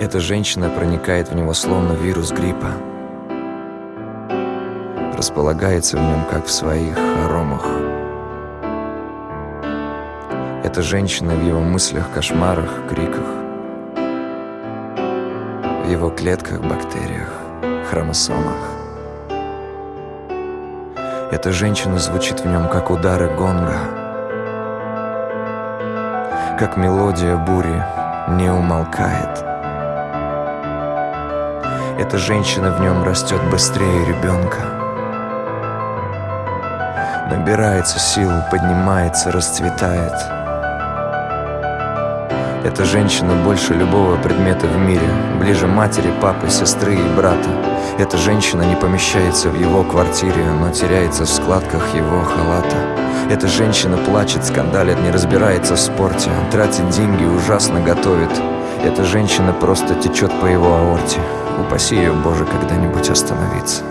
Эта женщина проникает в него словно вирус гриппа. Располагается в нем, как в своих хоромах. Эта женщина в его мыслях, кошмарах, криках. В его клетках, бактериях, хромосомах. Эта женщина звучит в нем, как удары гонга. Как мелодия бури не умолкает. Эта женщина в нем растет быстрее ребенка. Набирается сил, поднимается, расцветает. Эта женщина больше любого предмета в мире, ближе матери, папы, сестры и брата. Эта женщина не помещается в его квартире, но теряется в складках его халата. Эта женщина плачет, скандалит, не разбирается в спорте, тратит деньги, ужасно готовит. Эта женщина просто течет по его аорте. Упаси ее, Боже, когда-нибудь остановиться.